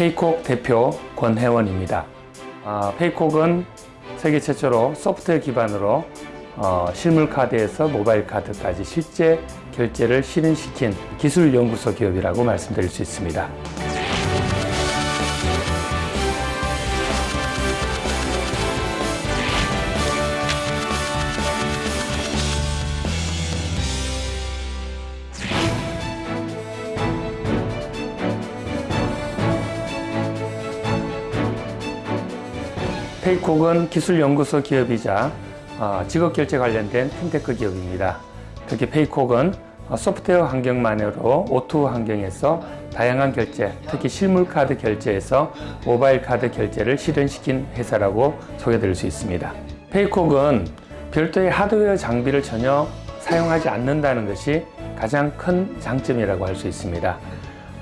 페이콕 대표 권혜원입니다. 아, 페이콕은 세계 최초로 소프트웨어 기반으로 어, 실물 카드에서 모바일 카드까지 실제 결제를 실현시킨 기술 연구소 기업이라고 말씀드릴 수 있습니다. 페이콕은 기술연구소 기업이자 어, 지급결제 관련된 핀테크 기업입니다. 특히 페이콕은 어, 소프트웨어 환경만으로 O2O 환경에서 다양한 결제, 특히 실물카드 결제에서 모바일 카드 결제를 실현시킨 회사라고 소개드릴 수 있습니다. 페이콕은 별도의 하드웨어 장비를 전혀 사용하지 않는다는 것이 가장 큰 장점이라고 할 수 있습니다.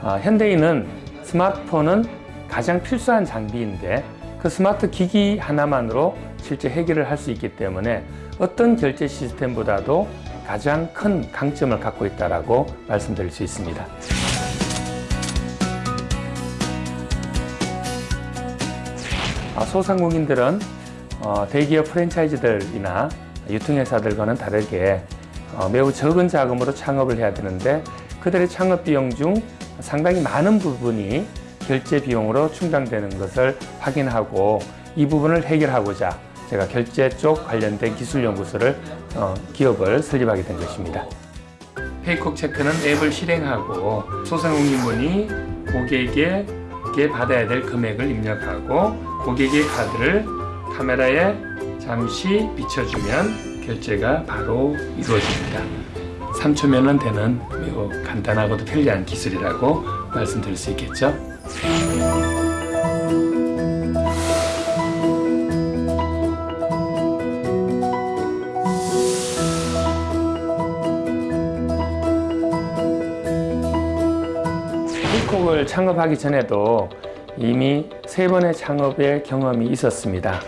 어, 현대인은 스마트폰은 가장 필수한 장비인데 그 스마트 기기 하나만으로 실제 해결을 할 수 있기 때문에 어떤 결제 시스템보다도 가장 큰 강점을 갖고 있다고 말씀드릴 수 있습니다. 아, 소상공인들은 어, 대기업 프랜차이즈들이나 유통회사들과는 다르게 어, 매우 적은 자금으로 창업을 해야 되는데 그들의 창업 비용 중 상당히 많은 부분이 결제 비용으로 충당되는 것을 확인하고 이 부분을 해결하고자 제가 결제 쪽 관련된 기술연구소를 어, 기업을 설립하게 된 것입니다. 페이콕 체크는 앱을 실행하고 소상공인분이 고객에게 받아야 될 금액을 입력하고 고객의 카드를 카메라에 잠시 비춰주면 결제가 바로 이루어집니다. 3초면 되는 매우 간단하고도 편리한 기술이라고 말씀드릴 수 있겠죠. 힐콕을 창업하기 전에도 이미 세 번의 창업의 경험이 있었습니다.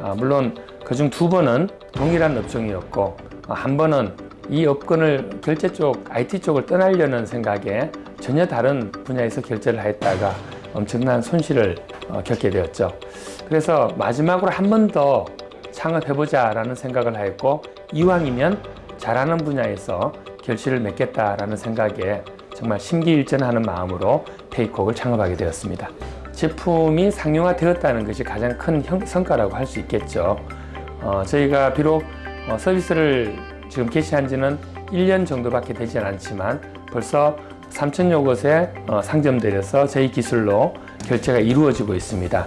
아, 물론 그중 두 번은 동일한 업종이었고 한 번은 이 업권을 결제 쪽, IT 쪽을 떠나려는 생각에 전혀 다른 분야에서 결제를 했다가 엄청난 손실을 어, 겪게 되었죠. 그래서 마지막으로 한 번 더 창업해보자 라는 생각을 했고 이왕이면 잘하는 분야에서 결실을 맺겠다라는 생각에 정말 심기일전하는 마음으로 페이콕을 창업하게 되었습니다. 제품이 상용화되었다는 것이 가장 큰 성과라고 할 수 있겠죠. 어, 저희가 비록 어, 서비스를 지금 개시한 지는 1년 정도밖에 되지 않지만 벌써 3천여 곳에 어, 상점들에서 저희 기술로 결제가 이루어지고 있습니다.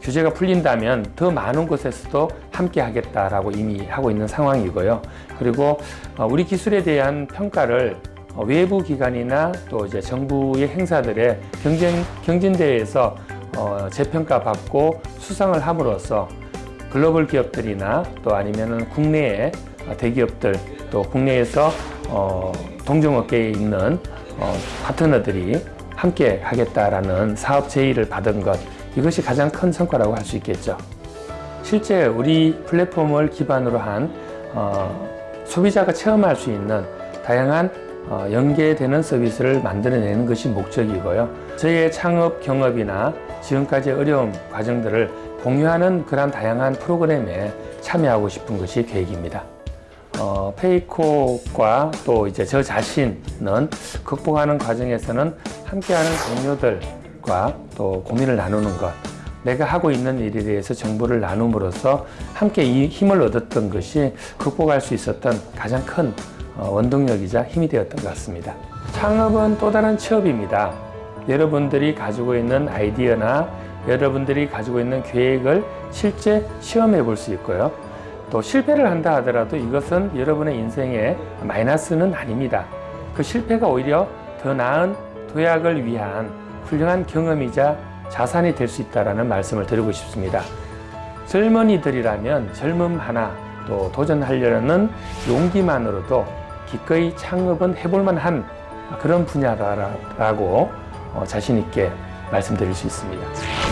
규제가 풀린다면 더 많은 곳에서도 함께 하겠다라고 이미 하고 있는 상황이고요. 그리고 어, 우리 기술에 대한 평가를 어, 외부 기관이나 또 이제 정부의 행사들의 경쟁, 경진대회에서 재평가 받고 수상을 함으로써 글로벌 기업들이나 또 아니면은 국내의 대기업들 또 국내에서 동종업계에 있는 어, 파트너들이 함께 하겠다라는 사업 제의를 받은 것 이것이 가장 큰 성과라고 할 수 있겠죠. 실제 우리 플랫폼을 기반으로 한 어, 소비자가 체험할 수 있는 다양한 어, 연계되는 서비스를 만들어내는 것이 목적이고요. 저희의 창업 경험이나 지금까지 어려운 과정들을 공유하는 그런 다양한 프로그램에 참여하고 싶은 것이 계획입니다. 어, 페이코과 또 이제 저 자신은 극복하는 과정에서는 함께하는 동료들과 또 고민을 나누는 것 내가 하고 있는 일에 대해서 정보를 나눔으로써 함께 이 힘을 얻었던 것이 극복할 수 있었던 가장 큰 어, 원동력이자 힘이 되었던 것 같습니다. 창업은 또 다른 취업입니다. 여러분들이 가지고 있는 아이디어나 여러분들이 가지고 있는 계획을 실제 시험해 볼 수 있고요. 또 실패를 한다 하더라도 이것은 여러분의 인생에 마이너스는 아닙니다. 그 실패가 오히려 더 나은 도약을 위한 훌륭한 경험이자 자산이 될 수 있다는 말씀을 드리고 싶습니다. 젊은이들이라면 젊음 하나 또 도전하려는 용기만으로도 기꺼이 창업은 해볼 만한 그런 분야라고 어, 자신 있게 말씀드릴 수 있습니다.